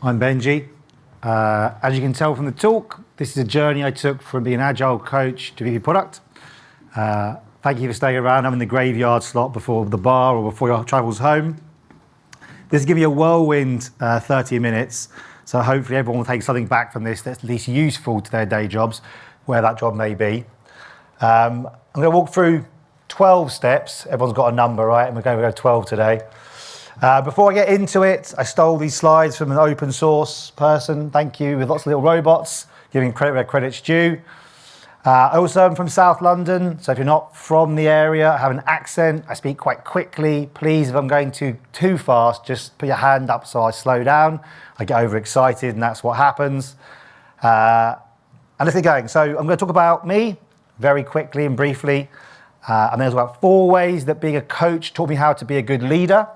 I'm Benji. Uh, as you can tell from the talk, this is a journey I took from being an agile coach to VP product. Uh, thank you for staying around. I'm in the graveyard slot before the bar or before your travels home. This is giving you a whirlwind uh, 30 minutes, so hopefully everyone will take something back from this that's at least useful to their day jobs, where that job may be. Um, I'm going to walk through 12 steps. Everyone's got a number, right? And we're going to go 12 today. Uh, before I get into it, I stole these slides from an open source person, thank you, with lots of little robots, giving credit where credit's due. Uh, I also am from South London, so if you're not from the area, I have an accent, I speak quite quickly. Please, if I'm going too, too fast, just put your hand up so I slow down. I get overexcited and that's what happens. Uh, and let's get going. So I'm going to talk about me very quickly and briefly. Uh, and there's about four ways that being a coach taught me how to be a good leader.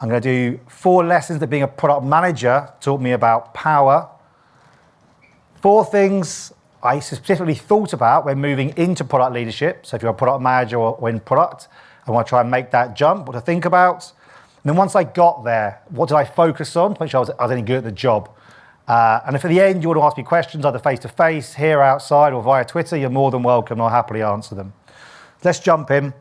I'm going to do four lessons that being a product manager taught me about power. Four things I specifically thought about when moving into product leadership. So if you're a product manager or in product, I want to try and make that jump, what to think about. And then once I got there, what did I focus on to make sure I was, I was any good at the job? Uh, and if at the end you want to ask me questions, either face-to-face, -face, here outside, or via Twitter, you're more than welcome. I'll happily answer them. Let's jump in.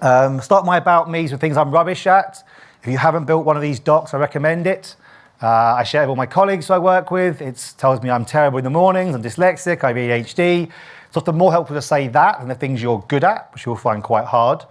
Um, start my about me's with things I'm rubbish at. If you haven't built one of these docs, I recommend it. Uh, I share it with all my colleagues who I work with. It tells me I'm terrible in the mornings, I'm dyslexic, I have ADHD. It's often more helpful to say that than the things you're good at, which you'll find quite hard.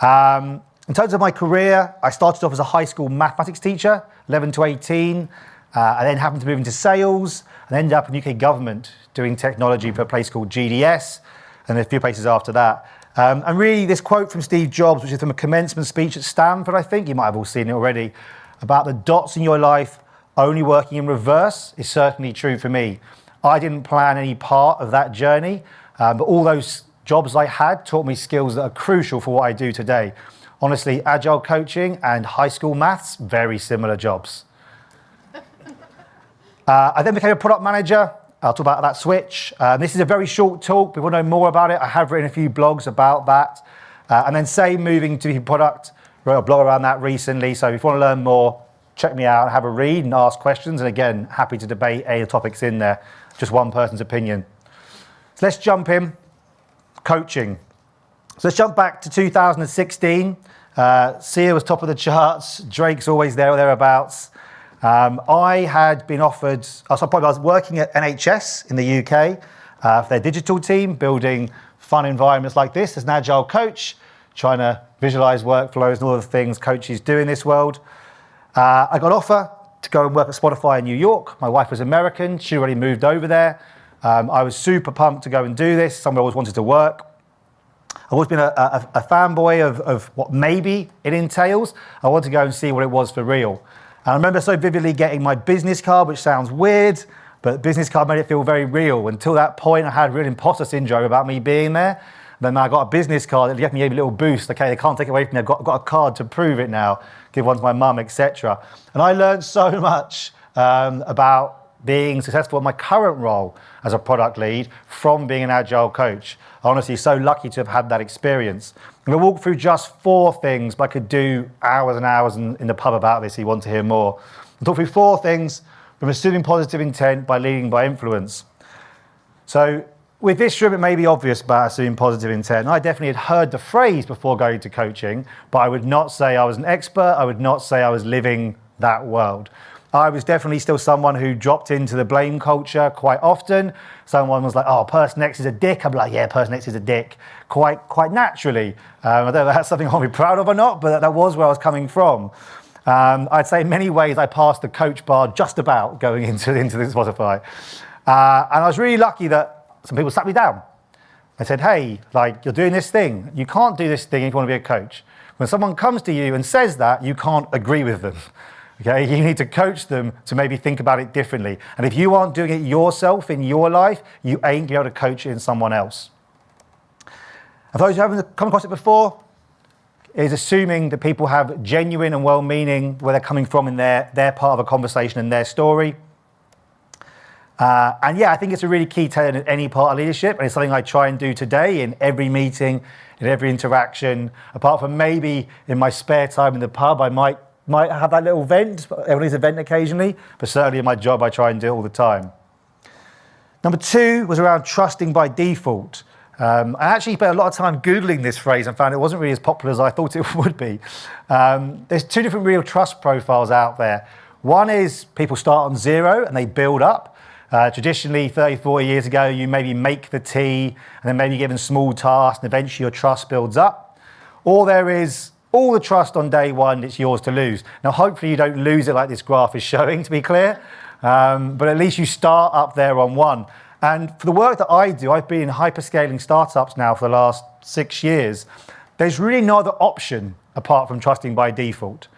Um, in terms of my career, I started off as a high school mathematics teacher, 11 to 18. Uh, I then happened to move into sales and ended up in UK government doing technology for a place called GDS and a few places after that. Um, and really, this quote from Steve Jobs, which is from a commencement speech at Stanford, I think, you might have all seen it already, about the dots in your life only working in reverse is certainly true for me. I didn't plan any part of that journey, um, but all those jobs I had taught me skills that are crucial for what I do today. Honestly, agile coaching and high school maths, very similar jobs. uh, I then became a product manager I'll talk about that switch. Um, this is a very short talk. People know more about it. I have written a few blogs about that. Uh, and then same moving to product, wrote a blog around that recently. So if you want to learn more, check me out, have a read and ask questions. And again, happy to debate any topics in there, just one person's opinion. So let's jump in, coaching. So let's jump back to 2016. Uh, Sia was top of the charts. Drake's always there or thereabouts. Um, I had been offered, I was working at NHS in the UK uh, for their digital team, building fun environments like this as an agile coach, trying to visualize workflows and all the things coaches do in this world. Uh, I got an offer to go and work at Spotify in New York. My wife was American, she already moved over there. Um, I was super pumped to go and do this, somewhere I always wanted to work. I've always been a, a, a fanboy of, of what maybe it entails. I wanted to go and see what it was for real. And I remember so vividly getting my business card, which sounds weird, but business card made it feel very real. Until that point, I had real imposter syndrome about me being there. Then I got a business card that gave me a little boost. Okay, they can't take it away from me. I've got, got a card to prove it now. Give one to my mum, etc. And I learned so much um, about being successful in my current role as a product lead from being an agile coach. Honestly, so lucky to have had that experience. I'm to walk through just four things, but I could do hours and hours in, in the pub about this if you want to hear more. I'll talk through four things from assuming positive intent by leading by influence. So with this room, it may be obvious about assuming positive intent. I definitely had heard the phrase before going to coaching, but I would not say I was an expert. I would not say I was living that world. I was definitely still someone who dropped into the blame culture quite often. Someone was like, oh, person X is a dick. Be like, yeah, person X is a dick, quite, quite naturally. Um, I don't know if that's something I'll be proud of or not, but that, that was where I was coming from. Um, I'd say in many ways I passed the coach bar just about going into, into this Spotify. Uh, and I was really lucky that some people sat me down. They said, hey, like, you're doing this thing. You can't do this thing if you want to be a coach. When someone comes to you and says that, you can't agree with them. Okay, you need to coach them to maybe think about it differently. And if you aren't doing it yourself in your life, you ain't going to be able to coach it in someone else. And those who haven't come across it before, is assuming that people have genuine and well-meaning where they're coming from in their, their part of a conversation and their story. Uh, and yeah, I think it's a really key tenet in any part of leadership, and it's something I try and do today in every meeting, in every interaction. Apart from maybe in my spare time in the pub, I might might have that little vent. Everyone needs a vent occasionally, but certainly in my job, I try and do it all the time. Number two was around trusting by default. Um, I actually spent a lot of time Googling this phrase and found it wasn't really as popular as I thought it would be. Um, there's two different real trust profiles out there. One is people start on zero and they build up. Uh, traditionally, 30, 40 years ago, you maybe make the tea and then maybe you're given small tasks and eventually your trust builds up. Or there is all the trust on day one, it's yours to lose. Now, hopefully you don't lose it like this graph is showing, to be clear, um, but at least you start up there on one. And for the work that I do, I've been in hyperscaling startups now for the last six years. There's really no other option apart from trusting by default.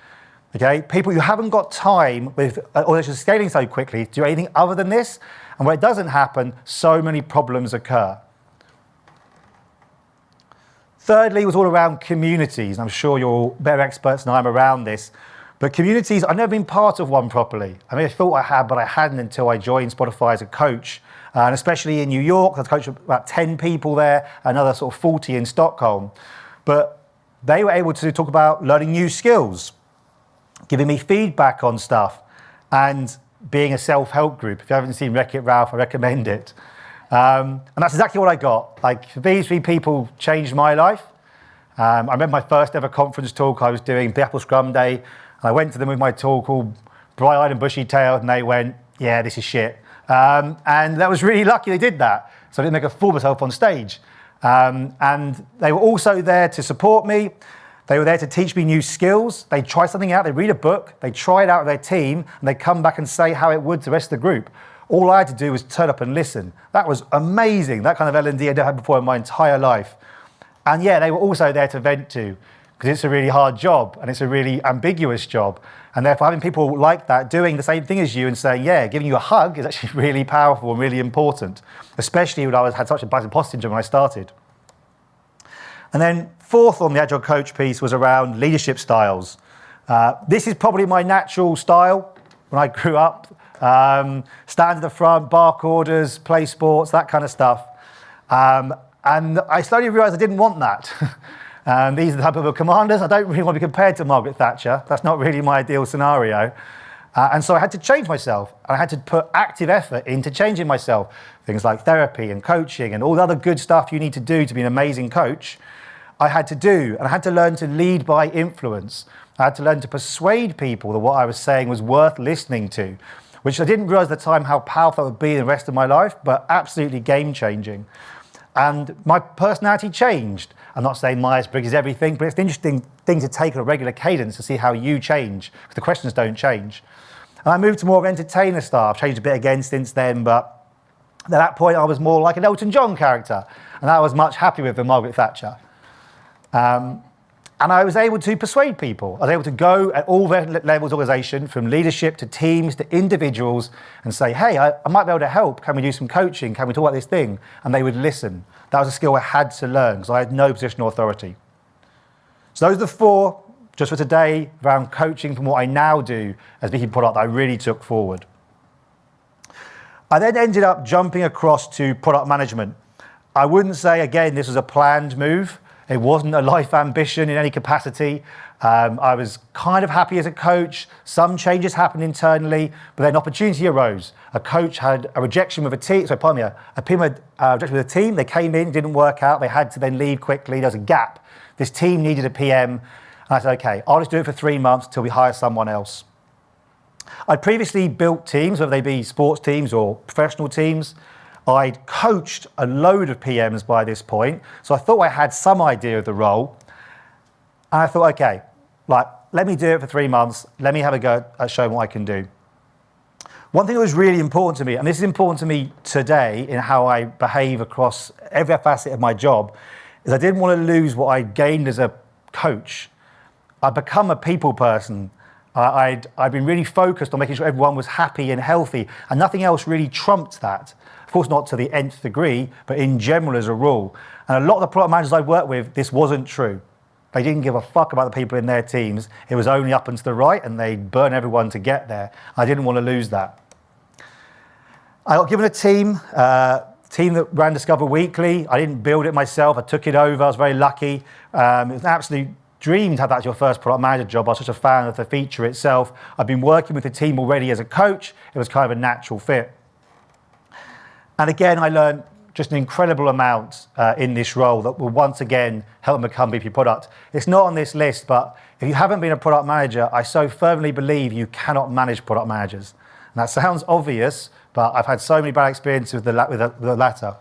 Okay, people who haven't got time with, or just scaling so quickly to do anything other than this, and where it doesn't happen, so many problems occur. Thirdly was all around communities. I'm sure you're better experts than I am around this. But communities, I've never been part of one properly. I mean, I thought I had, but I hadn't until I joined Spotify as a coach. And especially in New York, I coached about 10 people there, another sort of 40 in Stockholm. But they were able to talk about learning new skills, giving me feedback on stuff, and being a self-help group. If you haven't seen Wreck-It Ralph, I recommend it. Um, and that's exactly what I got. Like these three people changed my life. Um, I remember my first ever conference talk I was doing, the Apple Scrum Day, and I went to them with my talk all bright-eyed and bushy-tailed, and they went, yeah, this is shit. Um, and that was really lucky they did that. So I didn't make a fool of myself on stage. Um, and they were also there to support me. They were there to teach me new skills. They try something out, they read a book, they try it out with their team, and they come back and say how it would to the rest of the group. All I had to do was turn up and listen. That was amazing. That kind of L&D I'd never had before in my entire life. And yeah, they were also there to vent to because it's a really hard job and it's a really ambiguous job. And therefore having people like that doing the same thing as you and saying, yeah, giving you a hug is actually really powerful and really important, especially when I was, had such a bad imposter syndrome when I started. And then fourth on the Agile Coach piece was around leadership styles. Uh, this is probably my natural style when I grew up. Um, stand at the front, bark orders, play sports, that kind of stuff. Um, and I slowly realized I didn't want that. um, these are the type of commanders. I don't really want to be compared to Margaret Thatcher. That's not really my ideal scenario. Uh, and so I had to change myself. I had to put active effort into changing myself. Things like therapy and coaching and all the other good stuff you need to do to be an amazing coach. I had to do, and I had to learn to lead by influence. I had to learn to persuade people that what I was saying was worth listening to which I didn't realize at the time how powerful that would be the rest of my life, but absolutely game changing. And my personality changed. I'm not saying Myers-Briggs is everything, but it's an interesting thing to take on a regular cadence to see how you change, because the questions don't change. And I moved to more of entertainer style. I've changed a bit again since then, but at that point I was more like an Elton John character, and I was much happier with than Margaret Thatcher. Um, and I was able to persuade people. I was able to go at all levels of organization, from leadership to teams to individuals, and say, hey, I, I, might be able to help. Can we do some coaching? Can we talk about this thing? And they would listen. That was a skill I had to learn because I had no positional authority. So those are the four, just for today, around coaching from what I now do as VP product that I really took forward. I then ended up jumping across to product management. I wouldn't say, again, this was a planned move. It wasn't a life ambition in any capacity. Um, I was kind of happy as a coach. Some changes happened internally, but then opportunity arose. A coach had a rejection with a team, so pardon me, a, a PM had uh, rejection with a team. They came in, didn't work out. They had to then leave quickly. There was a gap. This team needed a PM. And I said, okay, I'll just do it for three months till we hire someone else. I'd previously built teams, whether they be sports teams or professional teams. I'd coached a load of PMs by this point, so I thought I had some idea of the role. And I thought, okay, like, let me do it for three months. Let me have a go at showing what I can do. One thing that was really important to me, and this is important to me today in how I behave across every facet of my job, is I didn't want to lose what I gained as a coach. I'd become a people person. I'd, I'd been really focused on making sure everyone was happy and healthy, and nothing else really trumped that. Course, not to the nth degree, but in general as a rule. And a lot of the product managers I worked with, this wasn't true. They didn't give a fuck about the people in their teams. It was only up and to the right, and they'd burn everyone to get there. I didn't want to lose that. I got given a team, uh, team that ran Discover Weekly. I didn't build it myself. I took it over. I was very lucky. Um, it was an absolute dreamed to have that as your first product manager job. I was such a fan of the feature itself. I've been working with the team already as a coach. It was kind of a natural fit. And again, I learned just an incredible amount uh, in this role that will once again help them become VP product. It's not on this list, but if you haven't been a product manager, I so firmly believe you cannot manage product managers. And that sounds obvious, but I've had so many bad experiences with the, with the, the latter.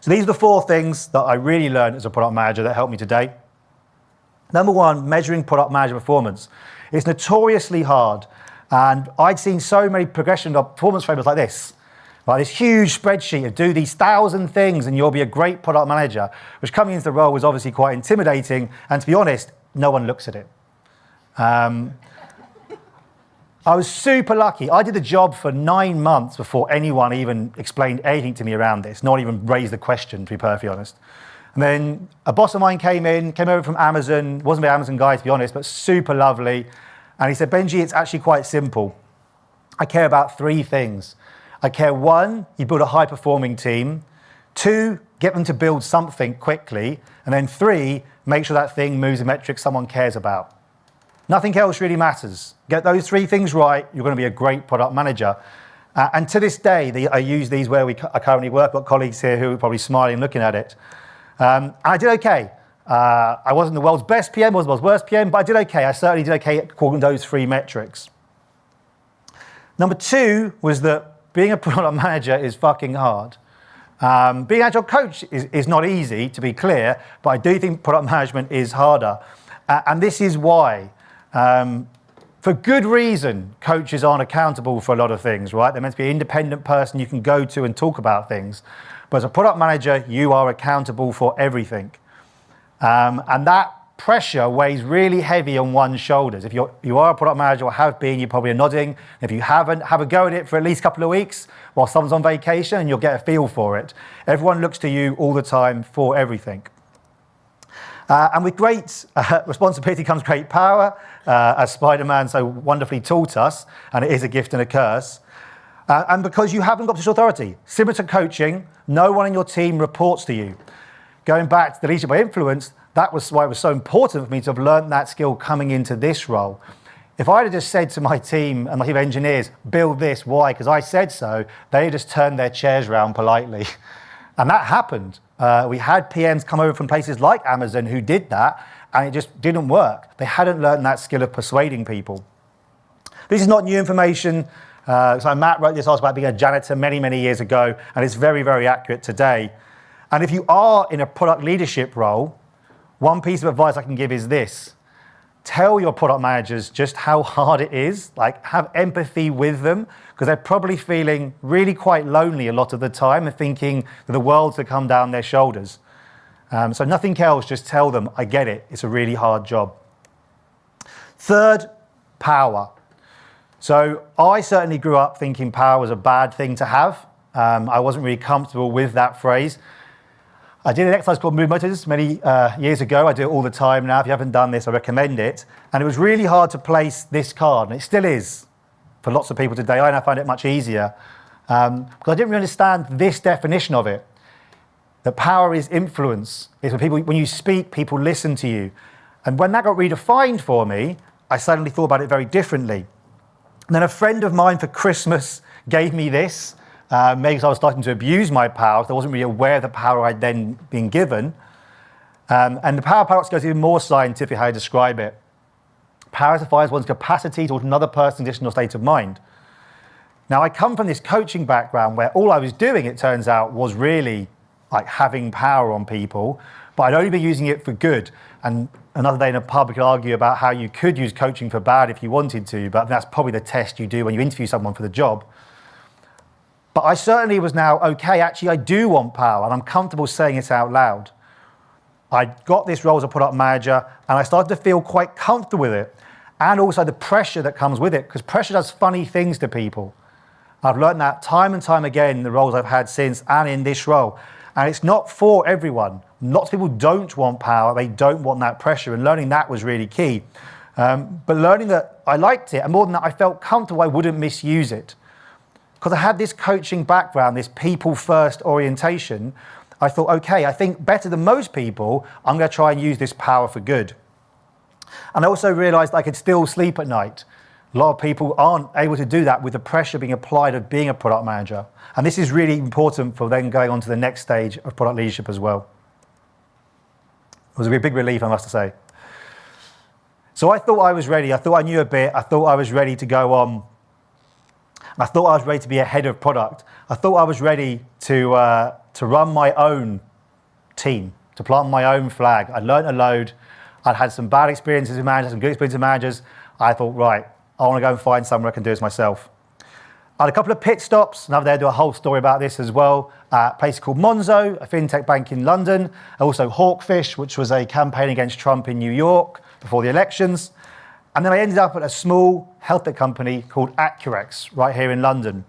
So these are the four things that I really learned as a product manager that helped me today. Number one, measuring product manager performance. It's notoriously hard. And I'd seen so many progression of performance frameworks like this. Like this huge spreadsheet of do these thousand things and you'll be a great product manager, which coming into the role was obviously quite intimidating. And to be honest, no one looks at it. Um, I was super lucky. I did the job for nine months before anyone even explained anything to me around this, not even raised the question, to be perfectly honest. And then a boss of mine came in, came over from Amazon, wasn't an Amazon guy to be honest, but super lovely. And he said, Benji, it's actually quite simple. I care about three things. I care one, you build a high performing team. Two, get them to build something quickly. And then three, make sure that thing moves a metric someone cares about. Nothing else really matters. Get those three things right, you're going to be a great product manager. Uh, and to this day, I use these where we I currently work. I've got colleagues here who are probably smiling looking at it. Um, I did okay. Uh, I wasn't the world's best PM, wasn't the world's worst PM, but I did okay. I certainly did okay to those three metrics. Number two was that being a product manager is fucking hard. Um, being agile coach is, is not easy, to be clear, but I do think product management is harder. Uh, and this is why. Um, for good reason, coaches aren't accountable for a lot of things, right? They're meant to be an independent person you can go to and talk about things. But as a product manager, you are accountable for everything. Um, and that pressure weighs really heavy on one's shoulders. If you're, you are a product manager or have been, you probably are nodding. If you haven't, have a go at it for at least a couple of weeks while someone's on vacation and you'll get a feel for it. Everyone looks to you all the time for everything. Uh, and with great uh, responsibility comes great power, uh, as Spider-Man so wonderfully taught us, and it is a gift and a curse. Uh, and because you haven't got this authority. Similar to coaching, no one in your team reports to you. Going back to the leadership by influence, that was why it was so important for me to have learned that skill coming into this role. If I had just said to my team and my team of engineers, build this, why? Because I said so, they just turned their chairs around politely. And that happened. Uh, we had PMs come over from places like Amazon who did that, and it just didn't work. They hadn't learned that skill of persuading people. This is not new information. Uh, so Matt wrote this article about being a janitor many, many years ago, and it's very, very accurate today. And if you are in a product leadership role, one piece of advice I can give is this. Tell your product managers just how hard it is, like have empathy with them, because they're probably feeling really quite lonely a lot of the time and thinking that the world's to come down their shoulders. Um, so nothing else, just tell them, I get it, it's a really hard job. Third, power. So I certainly grew up thinking power was a bad thing to have. Um, I wasn't really comfortable with that phrase. I did an exercise called Mood Motors many uh, years ago. I do it all the time now. If you haven't done this, I recommend it. And it was really hard to place this card, and it still is for lots of people today. I now find it much easier um, because I didn't really understand this definition of it. That power is influence. It's when people, when you speak, people listen to you. And when that got redefined for me, I suddenly thought about it very differently. And then a friend of mine for Christmas gave me this, uh, maybe I was starting to abuse my power. I wasn't really aware of the power I'd then been given. Um, and the power paradox goes even more scientific how I describe it. Power defines one's capacity towards another person's condition or state of mind. Now, I come from this coaching background where all I was doing, it turns out, was really like having power on people, but I'd only been using it for good. And another day in a pub, we could argue about how you could use coaching for bad if you wanted to, but that's probably the test you do when you interview someone for the job. But I certainly was now, okay, actually I do want power and I'm comfortable saying it out loud. I got this role as a product manager and I started to feel quite comfortable with it. And also the pressure that comes with it, because pressure does funny things to people. I've learned that time and time again in the roles I've had since and in this role. And it's not for everyone. Lots of people don't want power, they don't want that pressure, and learning that was really key. Um, but learning that I liked it, and more than that, I felt comfortable I wouldn't misuse it because I had this coaching background, this people first orientation, I thought, okay, I think better than most people, I'm going to try and use this power for good. And I also realized I could still sleep at night. A lot of people aren't able to do that with the pressure being applied of being a product manager. And this is really important for then going on to the next stage of product leadership as well. It was a big relief, I must say. So I thought I was ready. I thought I knew a bit. I thought I was ready to go on. I thought I was ready to be a head of product. I thought I was ready to, uh, to run my own team, to plant my own flag. I'd learned a load. I'd had some bad experiences with managers, some good experiences with managers. I thought, right, I want to go and find somewhere I can do this myself. I had a couple of pit stops, and there do a whole story about this as well. A place called Monzo, a fintech bank in London. Also Hawkfish, which was a campaign against Trump in New York before the elections. And then I ended up at a small health tech company called Accurx, right here in London.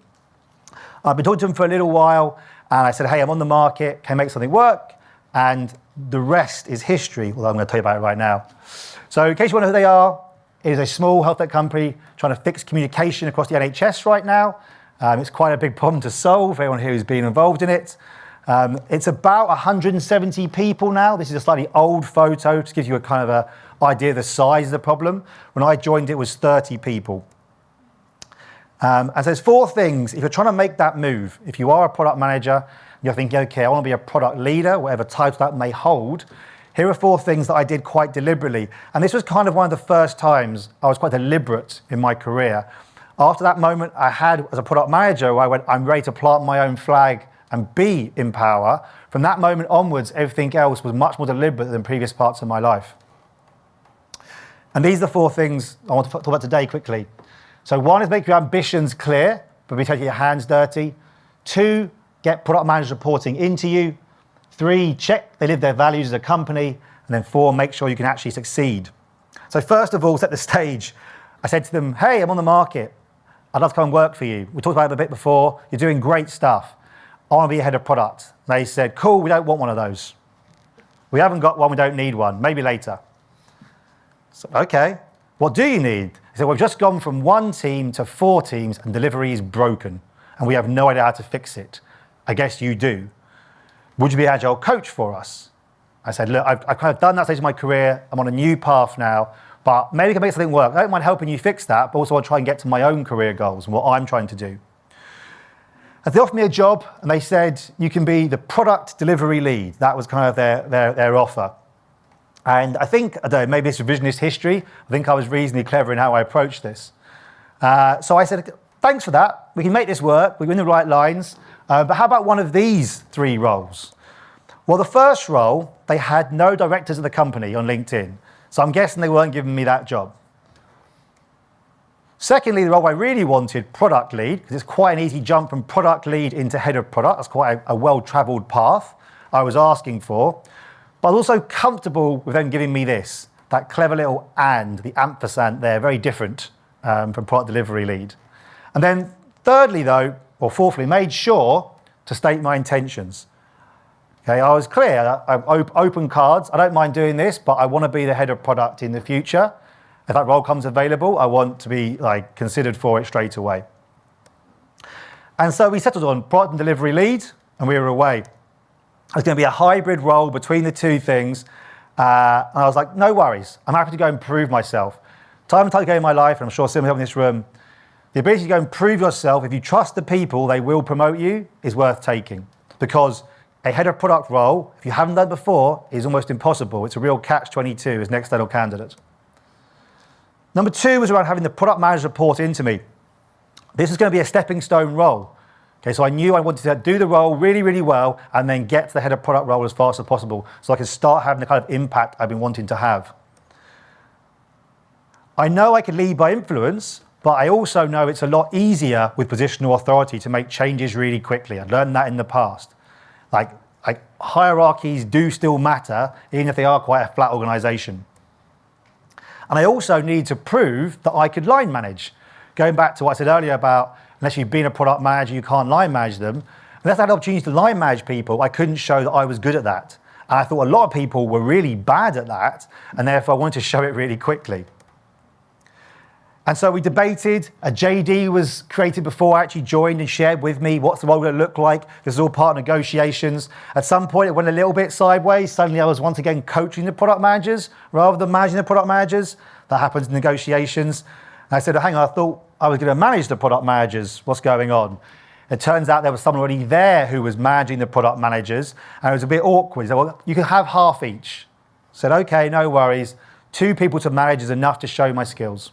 I've been talking to them for a little while, and I said, hey, I'm on the market, can I make something work? And the rest is history, although I'm going to tell you about it right now. So in case you wonder who they are, it is a small health tech company trying to fix communication across the NHS right now. Um, it's quite a big problem to solve, everyone here who's been involved in it. Um, it's about 170 people now. This is a slightly old photo to give you a kind of a idea of the size of the problem. When I joined, it was 30 people. Um, and so there's four things, if you're trying to make that move, if you are a product manager, you're thinking, okay, I want to be a product leader, whatever title that may hold, here are four things that I did quite deliberately. And this was kind of one of the first times I was quite deliberate in my career. After that moment I had as a product manager, I went, I'm ready to plant my own flag and be in power. From that moment onwards, everything else was much more deliberate than previous parts of my life. And these are the four things I want to talk about today quickly. So one is make your ambitions clear, but be taking your hands dirty. Two, get product managers reporting into you. Three, check they live their values as a company. And then four, make sure you can actually succeed. So first of all, set the stage. I said to them, hey, I'm on the market. I'd love to come and work for you. We talked about it a bit before. You're doing great stuff. I want to be a head of product. They said, cool, we don't want one of those. We haven't got one, we don't need one, maybe later. Okay, what do you need? He said, we've just gone from one team to four teams and delivery is broken and we have no idea how to fix it. I guess you do would you be an agile coach for us? I said, look, I've, I've, kind of done that stage of my career. I'm on a new path now, but maybe we can make something work. I don't mind helping you fix that, but also I'll try and get to my own career goals and what I'm trying to do. And they offered me a job and they said, you can be the product delivery lead. That was kind of their, their, their offer. And I think, I don't know, maybe it's revisionist history. I think I was reasonably clever in how I approached this. Uh, so I said, thanks for that. We can make this work. We're in the right lines. Uh, but how about one of these three roles? Well, the first role, they had no directors of the company on LinkedIn. So I'm guessing they weren't giving me that job. Secondly, the role I really wanted, product lead, because it's quite an easy jump from product lead into head of product. That's quite a, a well-traveled path I was asking for. But I was also comfortable with them giving me this, that clever little and, the ampersand there, very different um, from product delivery lead. And then thirdly, though, or fourthly, made sure to state my intentions. Okay, I was clear, I, open cards, I don't mind doing this, but I want to be the head of product in the future. If that role comes available, I want to be like considered for it straight away. And so we settled on product and delivery lead, and we were away. It's going to be a hybrid role between the two things. Uh, and I was like, no worries. I'm happy to go and prove myself. Time and time again in my life, and I'm sure some you in this room, the ability to go and prove yourself, if you trust the people, they will promote you, is worth taking. Because a head of product role, if you haven't done before, is almost impossible. It's a real catch-22 as an external candidate. Number two was around having the product manager report into me. This is going to be a stepping stone role. Okay, so I knew I wanted to do the role really, really well and then get to the head of product role as fast as possible so I could start having the kind of impact I've been wanting to have. I know I can lead by influence, but I also know it's a lot easier with positional authority to make changes really quickly. I've learned that in the past. Like, like hierarchies do still matter, even if they are quite a flat organization. And I also need to prove that I could line manage. Going back to what I said earlier about unless you've been a product manager, you can't line manage them. Unless I had opportunities to line manage people, I couldn't show that I was good at that. And I thought a lot of people were really bad at that, and therefore I wanted to show it really quickly. And so we debated. A JD was created before I actually joined and shared with me what's the role going to look like. This is all part of negotiations. At some point, it went a little bit sideways. Suddenly, I was once again coaching the product managers rather than managing the product managers. That happens in negotiations. And I said, hang on, I thought I was going to manage the product managers. What's going on? It turns out there was someone already there who was managing the product managers, and it was a bit awkward. He said, well, you can have half each. I said, okay, no worries. Two people to manage is enough to show my skills.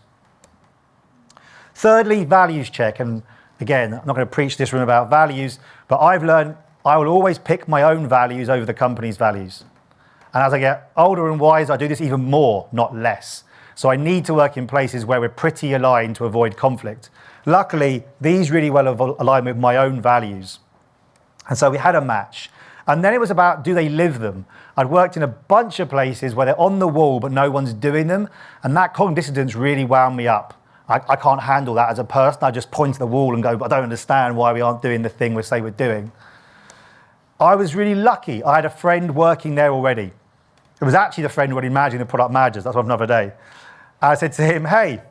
Thirdly, values check. And again, I'm not going to preach this room about values, but I've learned I will always pick my own values over the company's values. And as I get older and wiser, I do this even more, not less. So I need to work in places where we're pretty aligned to avoid conflict. Luckily, these really well align with my own values. And so we had a match. And then it was about do they live them? I'd worked in a bunch of places where they're on the wall, but no one's doing them. And that cognitive dissonance really wound me up. I, I, can't handle that as a person. I just point to the wall and go, I don't understand why we aren't doing the thing we say we're doing. I was really lucky. I had a friend working there already. It was actually the friend who already managing the product managers. That's had another day. I said to him, hey,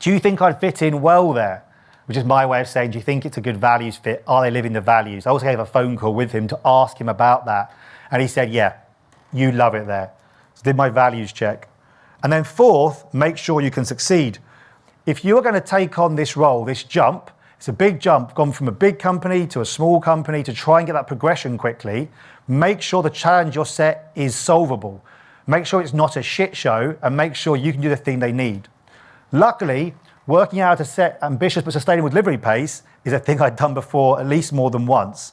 do you think I'd fit in well there? Which is my way of saying, do you think it's a good values fit? Are they living the values? I also gave a phone call with him to ask him about that. And he said, yeah, you love it there. So did my values check. And then fourth, make sure you can succeed if you are going to take on this role, this jump, it's a big jump, gone from a big company to a small company to try and get that progression quickly, make sure the challenge you're set is solvable. Make sure it's not a shit show and make sure you can do the thing they need. Luckily, working out a set ambitious but sustainable delivery pace is a thing I'd done before at least more than once.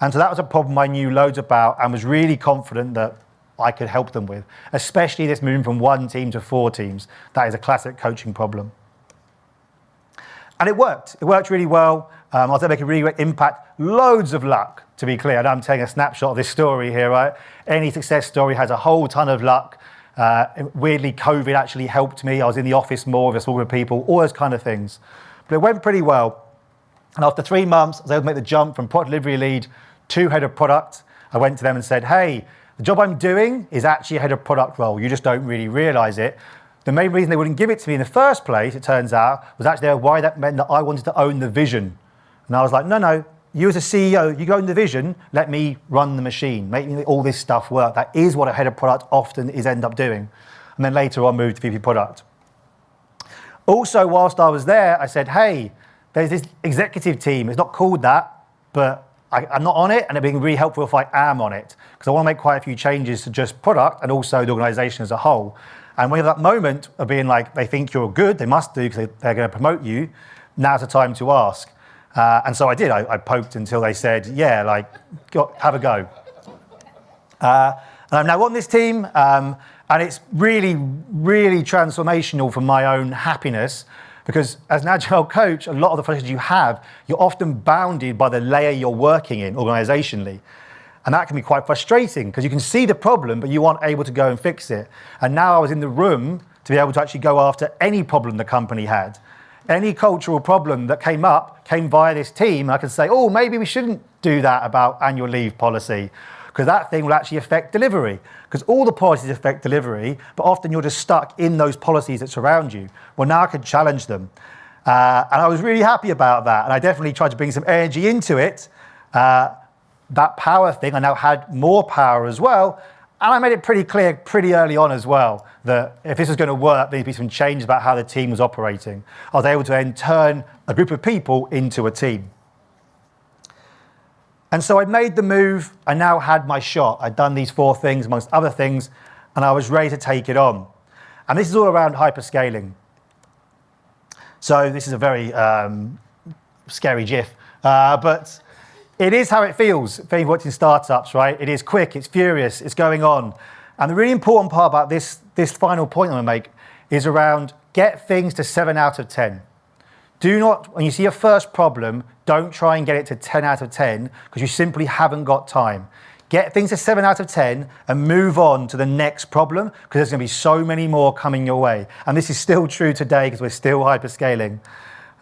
And so that was a problem I knew loads about and was really confident that I could help them with, especially this moving from one team to four teams. That is a classic coaching problem. And it worked. It worked really well. Um, I was able to make a really great impact. Loads of luck, to be clear. And I'm taking a snapshot of this story here, right? Any success story has a whole ton of luck. Uh, weirdly, COVID actually helped me. I was in the office more with a small group of people, all those kind of things. But it went pretty well. And after three months, I was able to make the jump from product delivery lead to head of product. I went to them and said, hey, the job I'm doing is actually a head of product role. You just don't really realize it. The main reason they wouldn't give it to me in the first place, it turns out, was actually why that meant that I wanted to own the vision. And I was like, no, no, you as a CEO, you go in the vision, let me run the machine, make all this stuff work. That is what a head of product often is end up doing. And then later on moved to VP product. Also, whilst I was there, I said, hey, there's this executive team. It's not called that, but I, am not on it, and it'd be really helpful if I am on it, because I want to make quite a few changes to just product and also the organization as a whole. And when you have that moment of being like, they think you're good, they must do because they, are going to promote you, now's the time to ask. Uh, and so I did. I, I, poked until they said, yeah, like, go, have a go. Uh, and I'm now on this team, um, and it's really, really transformational for my own happiness because as an agile coach, a lot of the frustrations you have, you're often bounded by the layer you're working in organizationally. And that can be quite frustrating because you can see the problem, but you aren't able to go and fix it. And now I was in the room to be able to actually go after any problem the company had. Any cultural problem that came up came via this team. I could say, oh, maybe we shouldn't do that about annual leave policy because that thing will actually affect delivery. Because all the policies affect delivery, but often you're just stuck in those policies that surround you. Well, now I can challenge them. Uh, and I was really happy about that. And I definitely tried to bring some energy into it. Uh, that power thing, I now had more power as well. And I made it pretty clear pretty early on as well that if this was going to work, there'd be some change about how the team was operating. I was able to then turn a group of people into a team. And so I made the move. I now had my shot. I'd done these four things, amongst other things, and I was ready to take it on. And this is all around hyperscaling. So this is a very um, scary GIF, uh, but it is how it feels you've worked in startups, right? It is quick, it's furious, it's going on. And the really important part about this, this final point I'm gonna make is around get things to seven out of 10. Do not, when you see your first problem, don't try and get it to 10 out of 10 because you simply haven't got time. Get things to seven out of 10 and move on to the next problem because there's gonna be so many more coming your way. And this is still true today because we're still hyperscaling.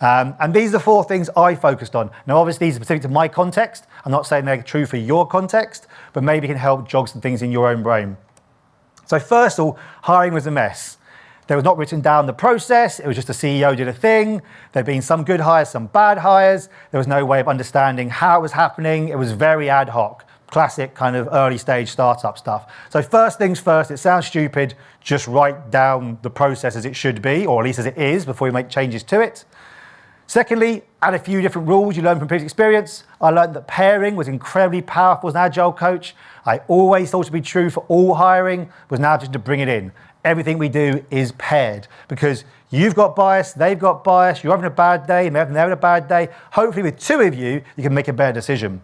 Um, and these are four things I focused on. Now, obviously, these are specific to my context. I'm not saying they're true for your context, but maybe can help jog some things in your own brain. So first of all, hiring was a mess. There was not written down the process. It was just the CEO did a thing. There'd been some good hires, some bad hires. There was no way of understanding how it was happening. It was very ad hoc, classic kind of early stage startup stuff. So first things first, it sounds stupid, just write down the process as it should be, or at least as it is before you make changes to it. Secondly, add a few different rules you learn from previous experience. I learned that pairing was incredibly powerful as an agile coach. I always thought to be true for all hiring, was now just to bring it in everything we do is paired because you've got bias, they've got bias, you're having a bad day, they're having a bad day. Hopefully with two of you, you can make a better decision.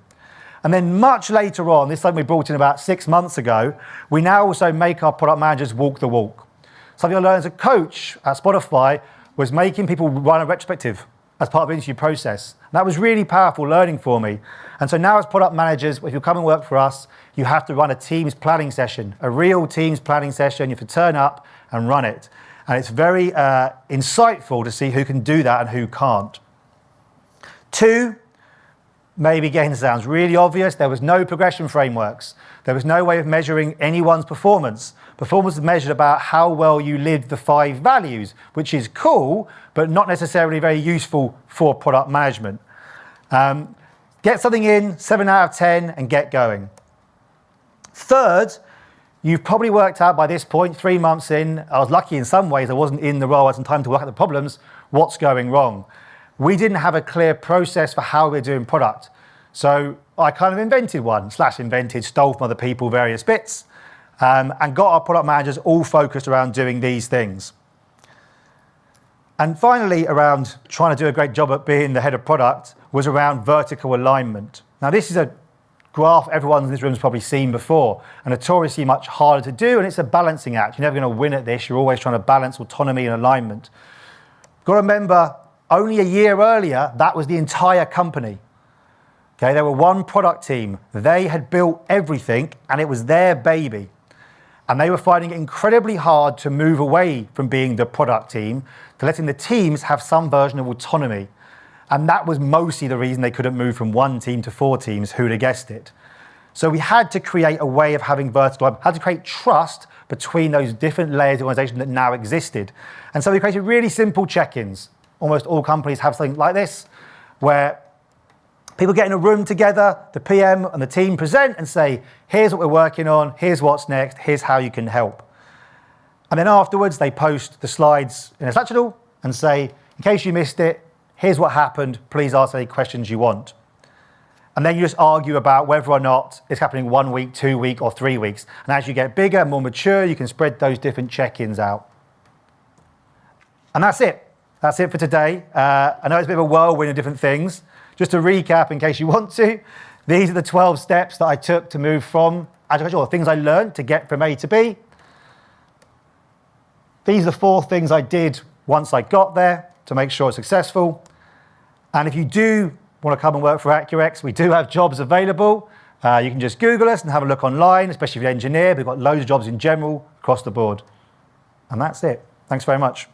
And then much later on, this thing we brought in about six months ago, we now also make our product managers walk the walk. Something I learned as a coach at Spotify was making people run a retrospective as part of the interview process. And that was really powerful learning for me. And so now as product managers, if you come and work for us, you have to run a Teams planning session, a real Teams planning session. You have to turn up and run it. And it's very uh, insightful to see who can do that and who can't. Two, maybe again sounds really obvious, there was no progression frameworks. There was no way of measuring anyone's performance. Performance is measured about how well you lived the five values, which is cool, but not necessarily very useful for product management. Um, get something in, seven out of 10, and get going. Third, you've probably worked out by this point, three months in, I was lucky in some ways, I wasn't in the role, I had some time to work out the problems, what's going wrong. We didn't have a clear process for how we're doing product. So I kind of invented one, slash invented, stole from other people various bits, um, and got our product managers all focused around doing these things. And finally, around trying to do a great job at being the head of product was around vertical alignment. Now, this is a graph everyone in this room has probably seen before, and notoriously much harder to do, and it's a balancing act. You're never going to win at this. You're always trying to balance autonomy and alignment. Got to remember, only a year earlier, that was the entire company. Okay, they were one product team. They had built everything, and it was their baby. And they were finding it incredibly hard to move away from being the product team to letting the teams have some version of autonomy. And that was mostly the reason they couldn't move from one team to four teams, who'd have guessed it. So we had to create a way of having vertical, had to create trust between those different layers of organization that now existed. And so we created really simple check-ins. Almost all companies have something like this, where people get in a room together, the PM and the team present and say, here's what we're working on, here's what's next, here's how you can help. And then afterwards, they post the slides in a Slack channel and say, in case you missed it, here's what happened, please ask any questions you want. And then you just argue about whether or not it's happening one week, two week, or three weeks. And as you get bigger and more mature, you can spread those different check-ins out. And that's it. That's it for today. Uh, I know it's a bit of a whirlwind of different things. Just to recap, in case you want to, these are the 12 steps that I took to move from agile coach, or things I learned to get from A to B. These are the four things I did once I got there to make sure it's successful. And if you do want to come and work for Accurx, we do have jobs available. Uh, you can just Google us and have a look online, especially if you're an engineer. We've got loads of jobs in general across the board. And that's it. Thanks very much.